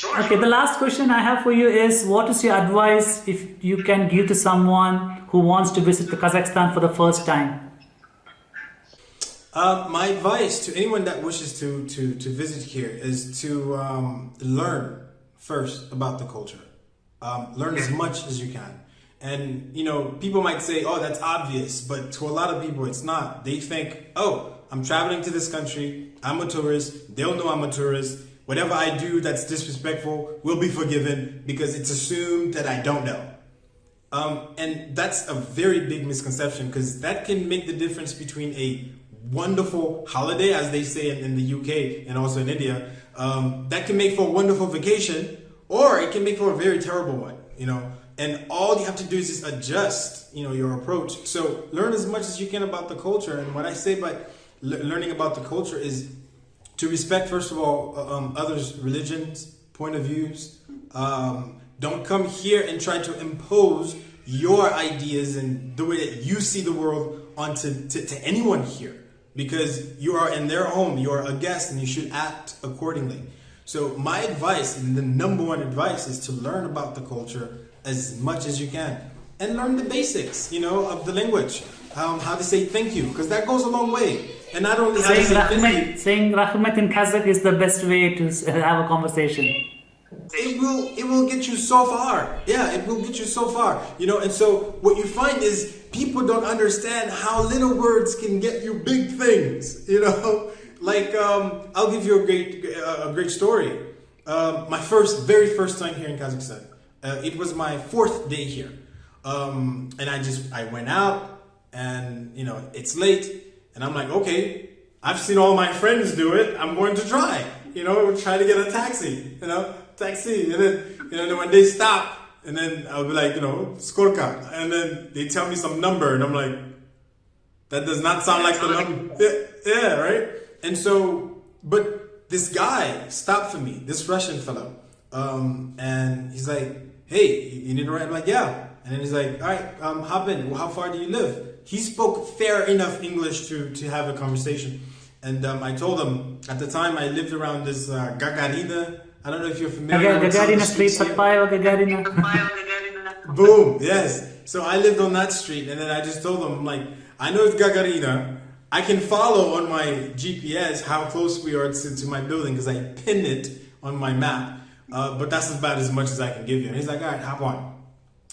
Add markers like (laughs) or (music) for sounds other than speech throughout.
Sure. Okay, the last question I have for you is what is your advice if you can give to someone who wants to visit the Kazakhstan for the first time? Uh, my advice to anyone that wishes to, to, to visit here is to um, learn first about the culture. Um, learn as much as you can. And, you know, people might say, oh, that's obvious, but to a lot of people, it's not. They think, oh, I'm traveling to this country, I'm a tourist, they'll know I'm a tourist. Whatever I do that's disrespectful will be forgiven because it's assumed that I don't know. Um, and that's a very big misconception because that can make the difference between a wonderful holiday, as they say in, the UK and also in India, um, that can make for a wonderful vacation, or it can make for a very terrible one. You know, and all you have to do is just adjust, you know, your approach. So learn as much as you can about the culture. And what I say by learning about the culture is to respect, first of all, uh, um, others' religions, point of views. Um, don't come here and try to impose your ideas and the way that you see the world onto to, to anyone here because you are in their home, you are a guest, and you should act accordingly. So my advice, and the number one advice, is to learn about the culture as much as you can, and learn the basics, you know, of the language, um, how to say thank you, because that goes a long way. And not only saying how to say Rahmet, thank saying Rahmet in Kazakh is the best way to (laughs) have a conversation. it will it will get you so far. Yeah, it will get you so far. You know, and so what you find is people don't understand how little words can get you big things. You know, (laughs) like um, I'll give you a great a great story. Um, my first, very first time here in Kazakhstan. Uh, it was my fourth day here, um, and I just I went out, and you know it's late, and I'm like, okay, I've seen all my friends do it. I'm going to try. You know, try to get a taxi. You know, taxi, and then you know when they stop, and then I'll be like, you know, skorka, and then they tell me some number, and I'm like, that does not sound like the number. Yeah, yeah, right. And so, but this guy stopped for me, this Russian fellow, um, and he's like, hey, you need a ride? I'm like, yeah. And then he's like, all right, um, hop in. Well, how far do you live? He spoke fair enough English to, to have a conversation. And um, I told him, at the time I lived around this uh, Gagarina. I don't know if you're familiar Gaga- with some of Gagarina Street, streets (laughs) Gagarina. Boom, yes. So I lived on that street, and then I just told them, I'm like, I know it's Gagarina. I can follow on my GPS how close we are to, to my building because I pinned it on my map. Uh, but that's about as much as I can give you. And he's like, all right, hop on.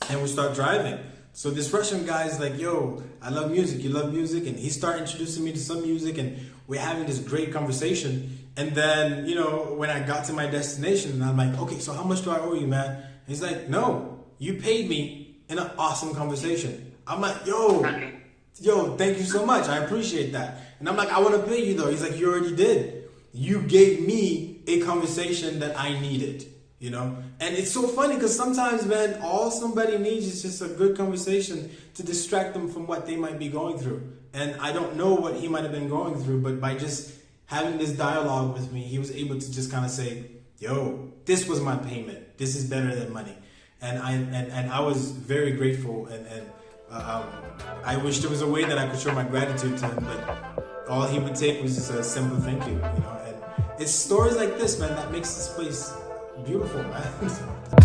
And we start driving. So this Russian guy is like, yo, I love music. You love music? And he started introducing me to some music, and we're having this great conversation. And then, you know, when I got to my destination, and I'm like, okay, so how much do I owe you, man? And he's like, no, you paid me in an awesome conversation. I'm like, yo, yo, thank you so much. I appreciate that. And I'm like, I want to pay you though. He's like, you already did. You gave me a conversation that I needed, you know? And it's so funny because sometimes, man, all somebody needs is just a good conversation to distract them from what they might be going through. And I don't know what he might have been going through, but by just having this dialogue with me, he was able to just kind of say, yo, this was my payment. This is better than money. And I, and, and I was very grateful and, and uh, um, I wish there was a way that I could show my gratitude to him, but all he would take was just a simple thank you, you know. And it's stories like this, man, that makes this place beautiful, man. (laughs)